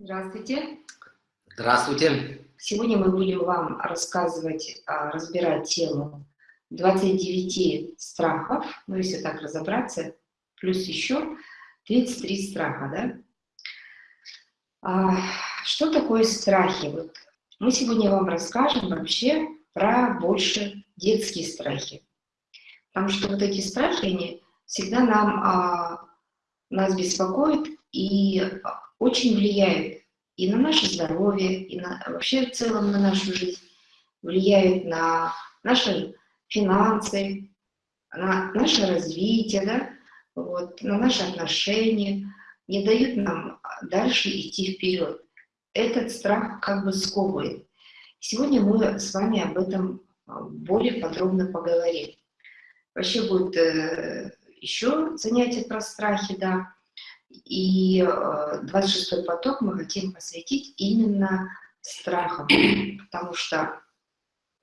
Здравствуйте. Здравствуйте. Сегодня мы будем вам рассказывать, а, разбирать тему 29 страхов, ну если так разобраться, плюс еще 33 страха, да? А, что такое страхи? Вот мы сегодня вам расскажем вообще про больше детские страхи. Потому что вот эти страхи, они всегда нам, а, нас беспокоят и очень влияют и на наше здоровье, и на, вообще в целом на нашу жизнь, влияют на наши финансы, на наше развитие, да, вот, на наши отношения, не дают нам дальше идти вперед. Этот страх как бы сковывает. Сегодня мы с вами об этом более подробно поговорим. Вообще будет э, еще занятие про страхи, да. И э, 26 поток мы хотим посвятить именно страхам, потому что,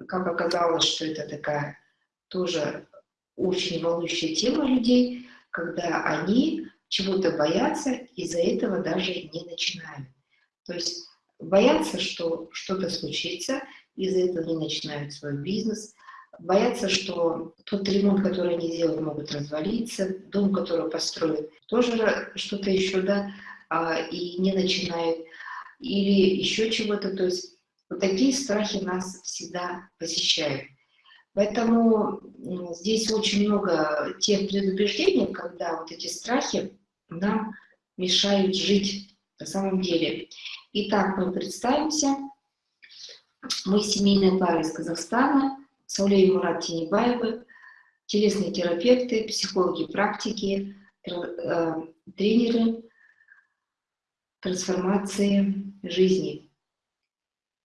как оказалось, что это такая тоже очень волнующая тема людей, когда они чего-то боятся, из-за этого даже не начинают. То есть боятся, что что-то случится, из-за этого не начинают свой бизнес, боятся, что тот ремонт, который они делают, могут развалиться, дом, который построят, тоже что-то еще, да, а, и не начинают, или еще чего-то, то есть вот такие страхи нас всегда посещают. Поэтому здесь очень много тех предубеждений, когда вот эти страхи нам мешают жить на самом деле. Итак, мы представимся. Мы семейная пара из Казахстана, Саулей Мурат Тинебаевы, телесные терапевты, психологи практики, э, тренеры трансформации жизни.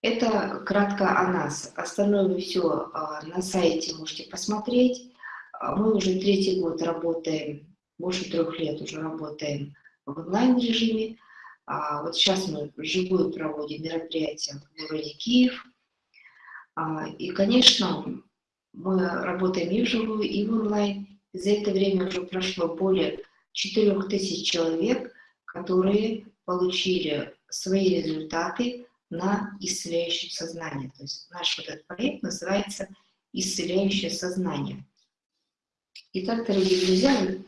Это кратко о нас. Остальное вы все а, на сайте можете посмотреть. А, мы уже третий год работаем, больше трех лет уже работаем в онлайн-режиме. А вот сейчас мы вживую проводим мероприятия в городе Киев. А, и, конечно, мы работаем и вживую, и в онлайн. За это время уже прошло более 4000 человек, которые получили свои результаты на исцеляющее сознание. То есть наш этот проект называется «Исцеляющее сознание». Итак, дорогие друзья,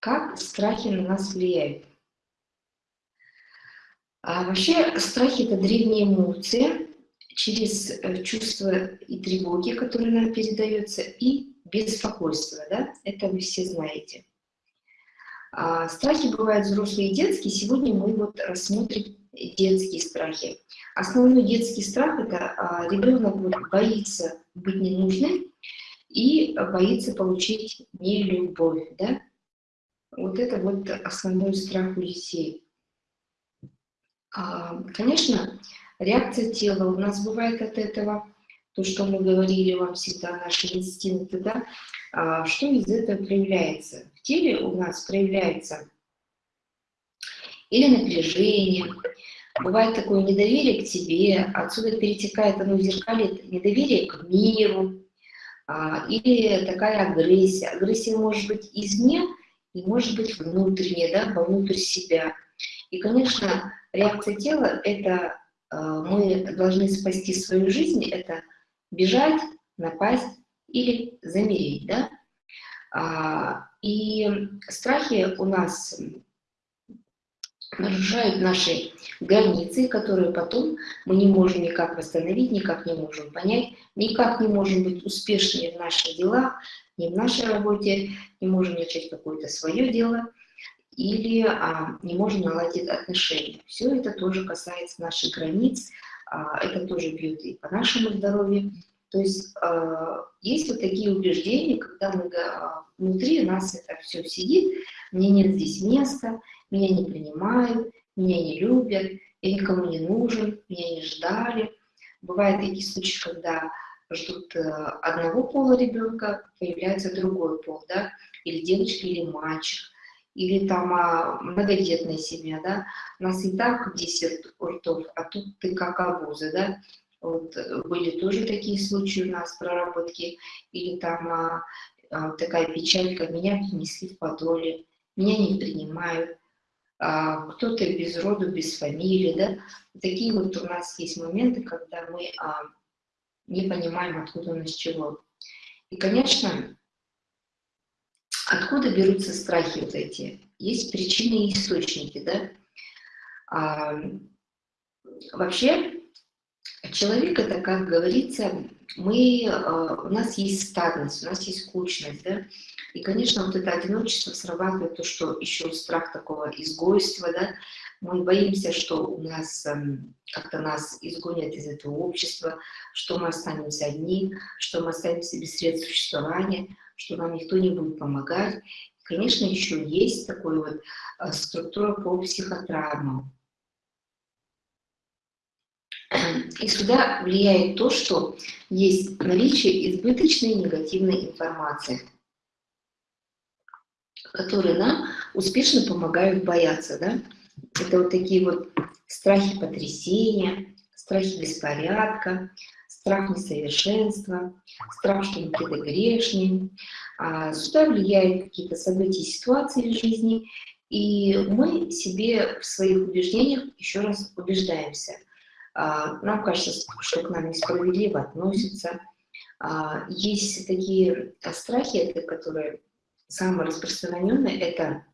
как страхи на нас влияют? А вообще страхи – это древняя эмоция, через э, чувства и тревоги, которые нам передаются, и беспокойство. Да? Это вы все знаете. А страхи бывают взрослые и детские. Сегодня мы вот рассмотрим детские страхи. Основной детский страх – это а, ребенок боится быть ненужным и боится получить нелюбовь. Да? Вот это вот основной страх у детей. А, конечно, реакция тела у нас бывает от этого, то, что мы говорили вам всегда, наши инстинкты, да, а, что из этого проявляется? В теле у нас проявляется или напряжение, бывает такое недоверие к тебе, отсюда перетекает оно в зеркале недоверие к миру, а, или такая агрессия. Агрессия может быть извне и может быть внутренняя, да, вовнутрь себя. И, конечно, реакция тела – это мы должны спасти свою жизнь, это бежать, напасть или замереть. Да? А, и страхи у нас нарушают наши границы, которые потом мы не можем никак восстановить, никак не можем понять, никак не можем быть успешными в наших делах, ни в нашей работе, не можем начать какое-то свое дело или а, не можем наладить отношения. Все это тоже касается наших границ, а, это тоже бьет и по нашему здоровью. То есть а, есть вот такие убеждения, когда мы, а, внутри нас это все сидит, мне нет здесь места, меня не принимают, меня не любят, я никому не нужен, меня не ждали. Бывают такие случаи, когда ждут э, одного пола ребенка, появляется другой пол, да, или девочка, или мальчик или там а, многодетная семья, да, у нас и так 10 ртов, а тут ты как обуза, да, вот были тоже такие случаи у нас проработки, или там а, а, такая печалька, меня принесли в подоле, меня не принимают, а, кто-то без роду, без фамилии, да. Такие вот у нас есть моменты, когда мы а, не понимаем, откуда у нас чего. И, конечно, откуда берутся страхи вот эти? Есть причины и источники, да. А, вообще, человек это, как говорится, мы, а, у нас есть стадность, у нас есть скучность, да, и, конечно, вот это одиночество срабатывает то, что еще страх такого изгойства, да, мы боимся, что у нас эм, как-то нас изгонят из этого общества, что мы останемся одни, что мы останемся без средств существования, что нам никто не будет помогать. Конечно, еще есть такой вот э, структура по психотравмам. И сюда влияет то, что есть наличие избыточной негативной информации, которые нам успешно помогают бояться. Да? Это вот такие вот страхи потрясения, страхи беспорядка, страх несовершенства, страх, что мы какие-то грешные. А сюда влияют какие-то события, ситуации в жизни, и мы себе в своих убеждениях еще раз убеждаемся – а, нам кажется, что к нам несправедливо относятся. А, есть такие страхи, которые самые распространенные, это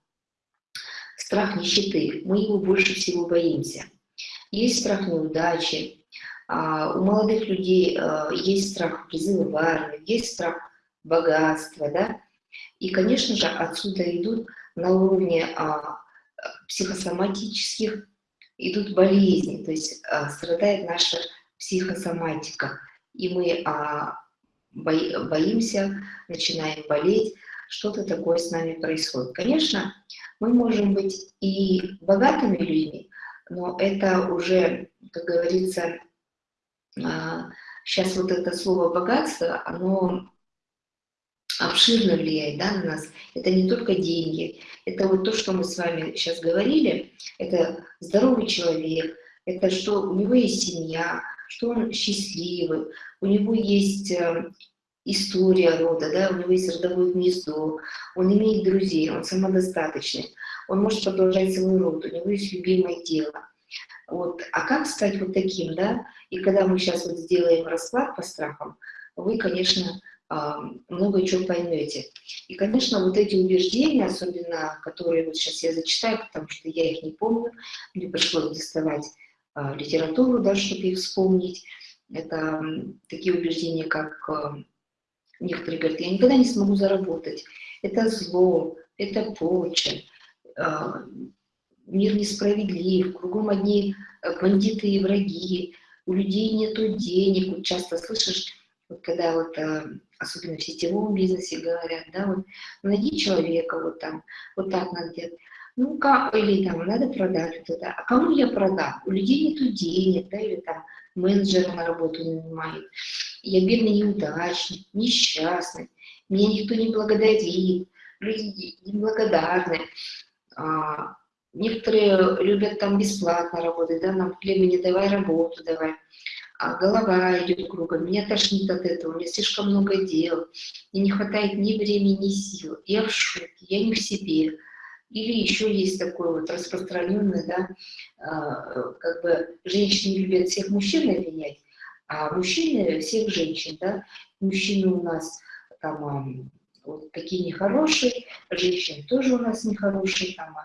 страх нищеты. Мы его больше всего боимся. Есть страх неудачи. А, у молодых людей есть страх призыва в армию, есть страх богатства. Да? И, конечно же, отсюда идут на уровне психосоматических идут болезни, то есть а, страдает наша психосоматика, и мы а, боимся, начинаем болеть, что-то такое с нами происходит. Конечно, мы можем быть и богатыми людьми, но это уже, как говорится, а, сейчас вот это слово «богатство», оно обширно влияет да, на нас. Это не только деньги, это вот то, что мы с вами сейчас говорили, это здоровый человек, это что у него есть семья, что он счастливый, у него есть э, история рода, да, у него есть родовое гнездо, он имеет друзей, он самодостаточный, он может продолжать свой род, у него есть любимое дело. Вот. А как стать вот таким, да? И когда мы сейчас вот сделаем расклад по страхам, вы, конечно, а, много чего поймете. И, конечно, вот эти убеждения, особенно, которые вот сейчас я зачитаю, потому что я их не помню, мне пришлось доставать а, литературу, да, чтобы их вспомнить. Это такие убеждения, как а, некоторые говорят, я никогда не смогу заработать, это зло, это порча, мир несправедлив, кругом одни бандиты и враги, у людей нету денег, вот часто слышишь, вот когда вот особенно в сетевом бизнесе говорят, да, вот найди человека вот там, вот так надо делать. Ну, как, или там, надо продать вот это. А кому я продам? У людей нету денег, да, или там менеджера на работу не нанимает. Я бедный неудачник, несчастный, меня никто не благодарит, люди неблагодарны. А, некоторые любят там бесплатно работать, да, нам племени давай работу, давай а голова идет кругом, меня тошнит от этого, у меня слишком много дел, мне не хватает ни времени, ни сил, я в шоке, я не в себе. Или еще есть такое вот распространенное, да, а, как бы женщины любят всех мужчин обвинять, а мужчины всех женщин, да, мужчины у нас там вот такие нехорошие, женщины тоже у нас нехорошие, там,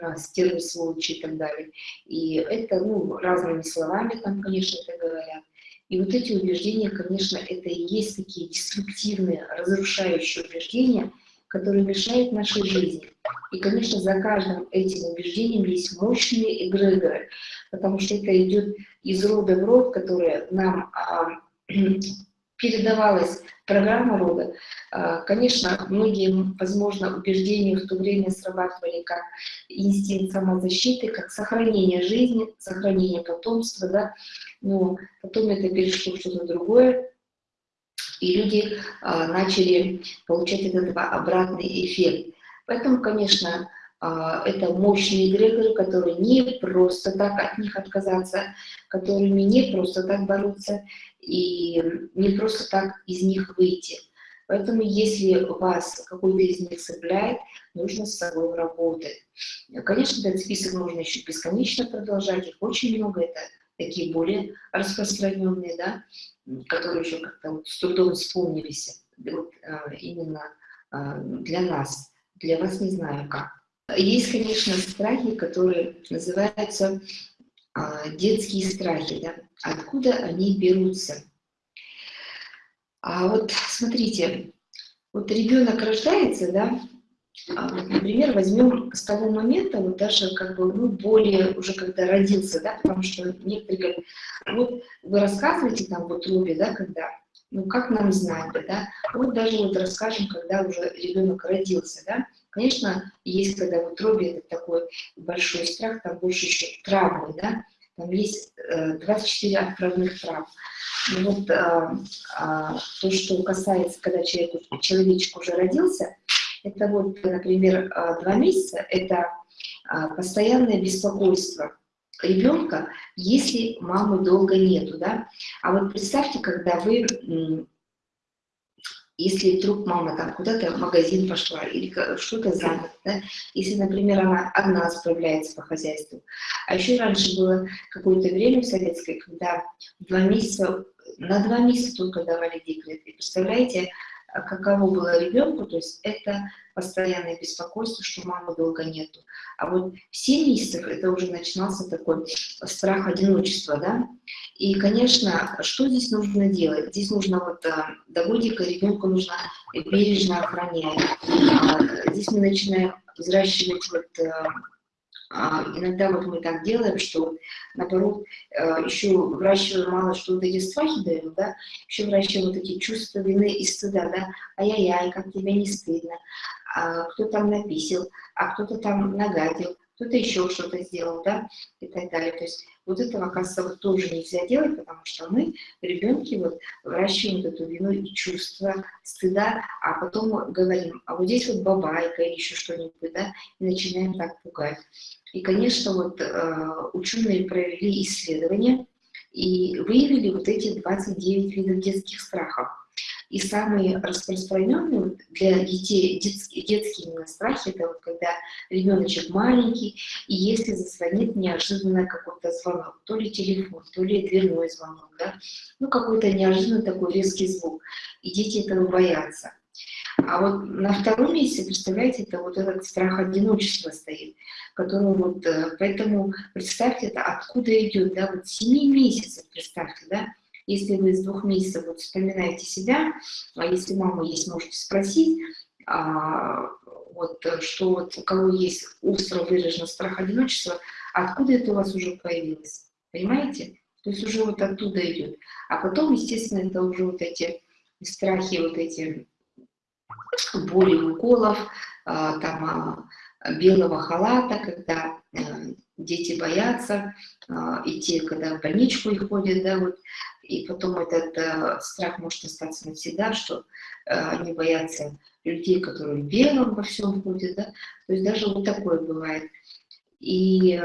а, стервы, сволочи и так далее. И это, ну, разными словами там, конечно, это говорят. И вот эти убеждения, конечно, это и есть такие деструктивные, разрушающие убеждения, которые мешают нашей жизни. И, конечно, за каждым этим убеждением есть мощные эгрегоры, потому что это идет из рода в род, которые нам а, передавалась программа рода. А, конечно, многие, возможно, убеждения в то время срабатывали как инстинкт самозащиты, как сохранение жизни, сохранение потомства, да, но потом это перешло в что-то другое, и люди а, начали получать от этого обратный эффект. Поэтому, конечно, это мощные эгрегоры, которые не просто так от них отказаться, которыми не просто так бороться и не просто так из них выйти. Поэтому, если вас какой-то из них цепляет, нужно с собой работать. Конечно, этот список можно еще бесконечно продолжать, их очень много, это такие более распространенные, да, которые еще как-то вот с трудом вспомнились вот, а, именно а, для нас. Для вас не знаю как. Есть, конечно, страхи, которые называются а, детские страхи. Да? Откуда они берутся? А вот смотрите, вот ребенок рождается, да, а например, возьмем с того момента, вот даже как бы, ну, более уже когда родился, да, потому что некоторые говорят, вот вы рассказываете там вот утробе, да, когда, ну, как нам знать, да, вот даже вот расскажем, когда уже ребенок родился, да, конечно, есть, когда в утробе это такой большой страх, там больше еще травмы, да, там есть 24 э, отправных трав. Ну вот а, а, то, что касается, когда человек, человечек уже родился, это вот, например, а, два месяца, это постоянное беспокойство ребенка, если мамы долго нету, да. А вот представьте, когда вы, если вдруг мама там куда-то в магазин пошла или что-то занята, да, если, например, она одна справляется по хозяйству. А еще раньше было какое-то время в советской, когда два месяца, на два месяца только давали декрет. И представляете, каково было ребенку, то есть это постоянное беспокойство, что мамы долго нету. А вот в 7 месяцев это уже начинался такой страх одиночества, да. И, конечно, что здесь нужно делать? Здесь нужно вот а, до годика ребенку нужно бережно охранять. А, здесь мы начинаем взращивать вот а, иногда вот мы так делаем, что, наоборот, э, еще выращиваем мало что вот эти страхи даем, да, еще выращиваем вот эти чувства вины и стыда, да, ай-яй-яй, как тебе не стыдно, а кто там написал, а кто-то там нагадил, кто-то еще что-то сделал, да, и так далее. То есть вот этого, оказывается, вот тоже нельзя делать, потому что мы, ребенки, вот выращиваем эту вину и чувство стыда, а потом говорим, а вот здесь вот бабайка или еще что-нибудь, да, и начинаем так пугать. И, конечно, вот э, ученые провели исследования и выявили вот эти 29 видов детских страхов. И самые распространенные для детей, детские, детские именно страхи, это вот когда ребеночек маленький, и если зазвонит неожиданно какой-то звонок, то ли телефон, то ли дверной звонок, да, ну какой-то неожиданный такой резкий звук, и дети этого боятся. А вот на втором месте, представляете, это вот этот страх одиночества стоит, который вот, э, поэтому представьте, это откуда идет, да, вот 7 месяцев, представьте, да, если вы с двух месяцев вот вспоминаете себя, а если мама есть, можете спросить, а, вот, что вот у кого есть остро выраженный страх одиночества, откуда это у вас уже появилось, понимаете? То есть уже вот оттуда идет. А потом, естественно, это уже вот эти страхи, вот эти боли уколов, а, там, а, белого халата, когда э, дети боятся а, идти, когда в больничку и ходят, да, вот, и потом этот э, страх может остаться навсегда, что э, они боятся людей, которые в белом во всем ходят, да, то есть даже вот такое бывает. И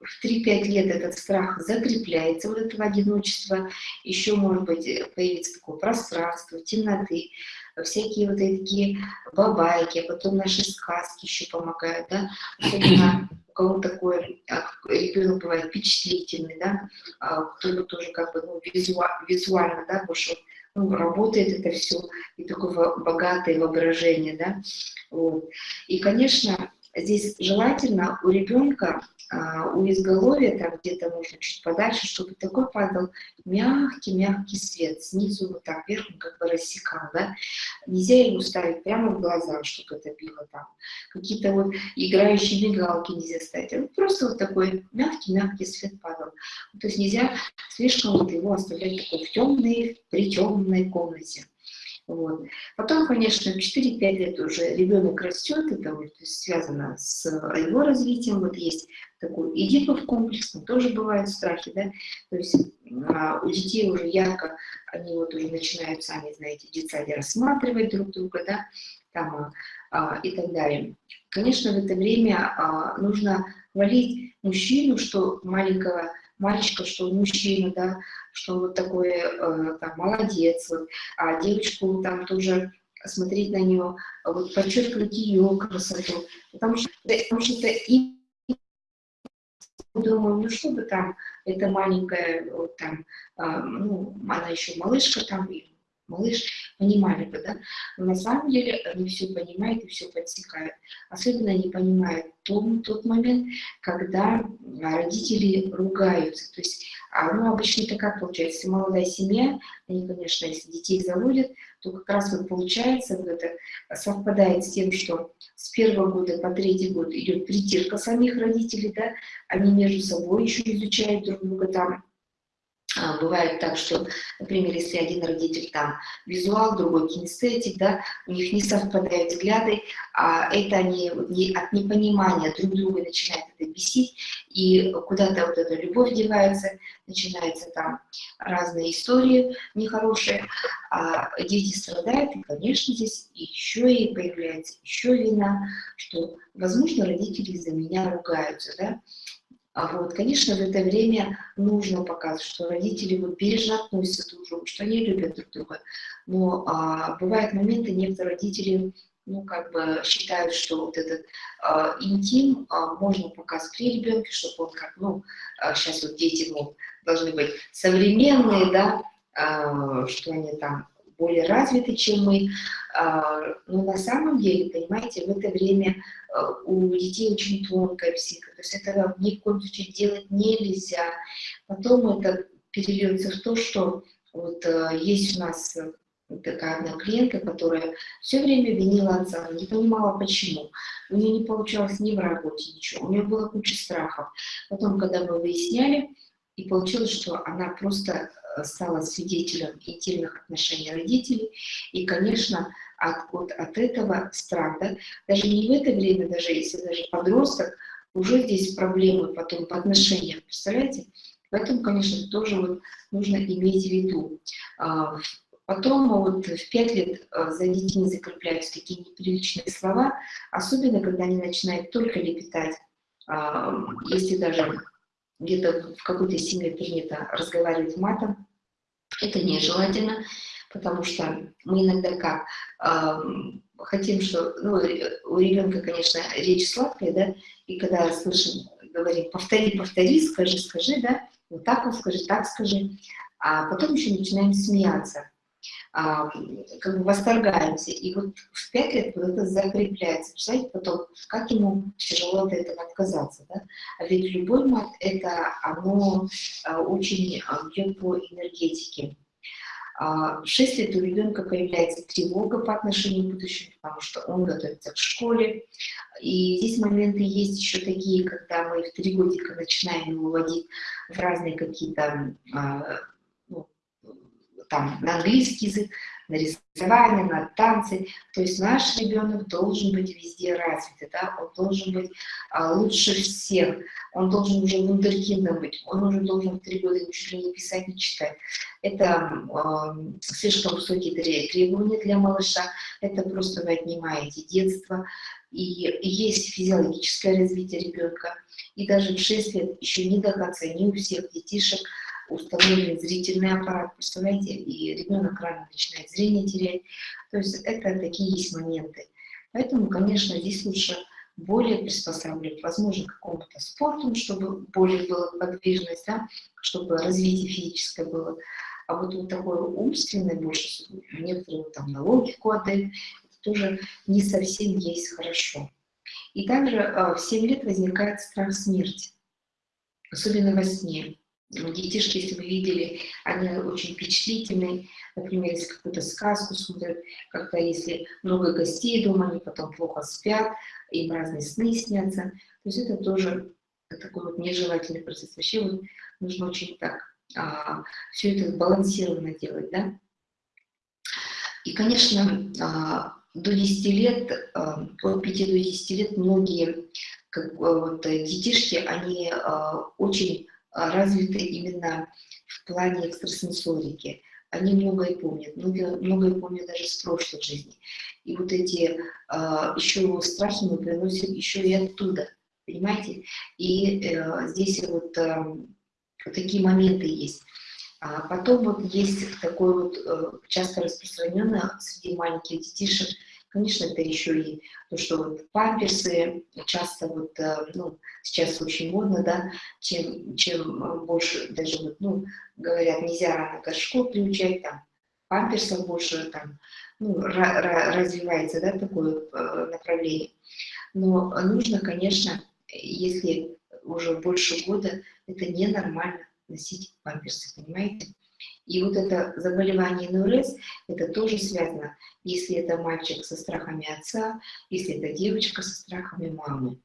в 3-5 лет этот страх закрепляется, вот этого одиночества, еще, может быть, появится такое пространство, темноты, всякие вот такие бабайки, а потом наши сказки еще помогают, да, особенно у кого такой а, ребенок бывает впечатлительный, да, а кто тоже как бы ну, визуально, да, больше ну, работает это все, и такое богатое воображение, да, вот. И, конечно, здесь желательно у ребенка а, у изголовья, там где-то можно чуть подальше, чтобы такой падал мягкий-мягкий свет, снизу вот так вверх, как бы рассекал, да. Нельзя его ставить прямо в глаза, чтобы это било там. Какие-то вот играющие мигалки нельзя ставить. А вот просто вот такой мягкий-мягкий свет падал. То есть нельзя слишком вот его оставлять такой в темной, при темной комнате. Вот. Потом, конечно, в 4-5 лет уже ребенок растет, это вот связано с его развитием. Вот есть такой Эдипов комплекс, там тоже бывают страхи, да, то есть а, у детей уже ярко, они вот уже начинают сами, знаете, в детсаде рассматривать друг друга, да, там а, и так далее. Конечно, в это время а, нужно хвалить мужчину, что маленького мальчика, что мужчина, да, что вот такой, э, там, молодец, вот, а девочку там тоже смотреть на нее, вот, подчеркивать ее красоту, потому что, потому что это и думаю, ну чтобы там эта маленькая, вот там, а, ну, она еще малышка там, малыш, понимали бы, да? Но на самом деле они все понимают и все подсекают. Особенно они понимают том, тот момент, когда родители ругаются. То есть, а, ну, обычно это как получается, если молодая семья, они, конечно, если детей заводят, то как раз вот получается, вот это совпадает с тем, что с первого года по третий год идет притирка самих родителей, да, они между собой еще изучают друг друга там, а, Бывает так, что, например, если один родитель там визуал, другой кинестетик, да, у них не совпадают взгляды, а это они от непонимания друг друга начинают это бесить, и куда-то вот эта любовь девается, начинаются там разные истории нехорошие, а дети страдают, и, конечно, здесь еще и появляется еще вина, что, возможно, родители из-за меня ругаются, да, а вот, конечно, в это время нужно показывать, что родители вот бережно относятся друг к другу, что они любят друг друга. Но а, бывают моменты, некоторые родители ну, как бы считают, что вот этот а, интим а, можно показать при ребенке, чтобы он как, ну, а, сейчас вот дети ну, должны быть современные, да, а, что они там более развиты, чем мы. А, но на самом деле, понимаете, в это время а, у детей очень тонкая психика, то есть этого ни в коем случае делать нельзя. Потом это перельется в то, что вот а, есть у нас такая одна клиентка, которая все время винила отца, не понимала почему. У нее не получалось ни в работе, ничего, у нее было куча страхов. Потом, когда мы выясняли, и получилось, что она просто стала свидетелем интимных отношений родителей, и, конечно, от, от, от этого страх, да, даже не в это время, даже если даже подросток, уже здесь проблемы потом по отношениям, представляете? Поэтому, конечно, тоже вот нужно иметь в виду. А, потом вот в пять лет а, за детьми закрепляются такие неприличные слова, особенно когда они начинают только лепетать, а, если даже где-то в какой-то семье принято разговаривать матом, это нежелательно, потому что мы иногда как э, хотим, что ну, у ребенка, конечно, речь сладкая, да, и когда слышим, говорим, повтори, повтори, скажи, скажи, да, вот так вот скажи, так скажи, а потом еще начинаем смеяться, а, как бы восторгаемся, и вот в пять лет вот это закрепляется, представляете, потом, как ему тяжело от этого отказаться, да, а ведь любой мат, это оно а, очень а, бьет по энергетике, в 6 лет у ребенка появляется тревога по отношению к будущему, потому что он готовится к школе. И здесь моменты есть еще такие, когда мы в три годика начинаем его вводить в разные какие-то там, на английский язык, на рисование, на танцы. То есть наш ребенок должен быть везде развит, да? он должен быть а, лучше всех, он должен уже вундеркиндом быть, он уже должен в три года ничего не писать, не читать. Это а, слишком высокие требования для малыша, это просто вы отнимаете детство. И, есть физиологическое развитие ребенка, и даже в 6 лет еще не до конца, не у всех детишек, установлен зрительный аппарат, представляете, и ребенок рано начинает зрение терять. То есть это такие есть моменты. Поэтому, конечно, здесь лучше более приспосабливать, возможно, к какому-то спорту, чтобы более была подвижность, да, чтобы развитие физическое было. А вот, вот такое умственное больше, некоторые там на логику отдают, это тоже не совсем есть хорошо. И также э, в 7 лет возникает страх смерти, особенно во сне. Детишки, если вы видели, они очень впечатлительные. Например, если какую-то сказку смотрят, как-то если много гостей дома, они потом плохо спят, им разные сны снятся. То есть это тоже такой вот нежелательный процесс. Вообще вот нужно очень так а, все это сбалансированно делать, да. И, конечно, а, до 10 лет, а, от 5 до 10 лет многие как, вот, детишки, они а, очень развиты именно в плане экстрасенсорики. Они многое помнят, многое, многое помнят даже с прошлой жизни. И вот эти э, еще страхи мы приносим еще и оттуда, понимаете? И э, здесь вот э, такие моменты есть. А потом вот есть такое вот э, часто распространенное среди маленьких детишек, конечно, это еще и то, что вот памперсы часто вот, э, ну, сейчас очень модно, да, чем, чем больше даже вот, ну, говорят, нельзя рано горшков приучать, там, памперсов больше, там, ну, развивается, да, такое э, направление. Но нужно, конечно, если уже больше года, это ненормально носить памперсы, понимаете? И вот это заболевание НРС, это тоже связано, если это мальчик со страхами отца, если это девочка со страхами мамы.